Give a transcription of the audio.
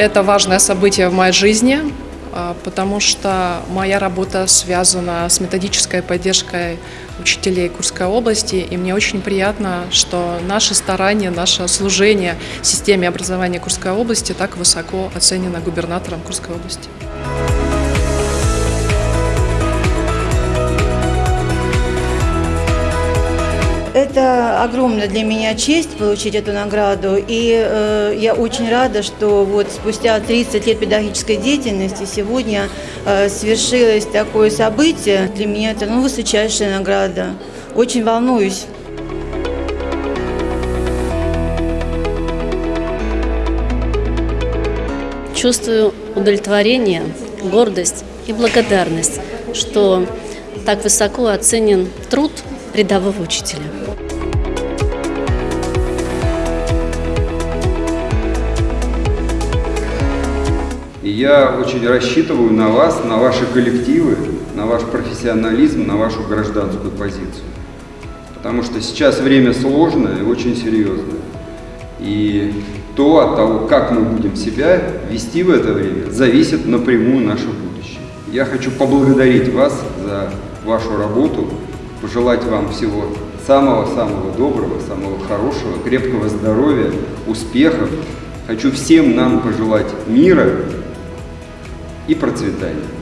Это важное событие в моей жизни, а, потому что моя работа связана с методической поддержкой учителей Курской области, и мне очень приятно, что наши старания, наше служение системе образования Курской области так высоко оценено губернатором Курской области. Это огромная для меня честь получить эту награду, и э, я очень рада, что вот спустя 30 лет педагогической деятельности сегодня э, свершилось такое событие. Для меня это ну, высочайшая награда. Очень волнуюсь. Чувствую удовлетворение, гордость и благодарность, что так высоко оценен труд рядового учителя. Я очень рассчитываю на вас, на ваши коллективы, на ваш профессионализм, на вашу гражданскую позицию. Потому что сейчас время сложное и очень серьезное. И то от того, как мы будем себя вести в это время, зависит напрямую наше будущее. Я хочу поблагодарить вас за вашу работу, пожелать вам всего самого-самого доброго, самого хорошего, крепкого здоровья, успехов. Хочу всем нам пожелать мира и процветания.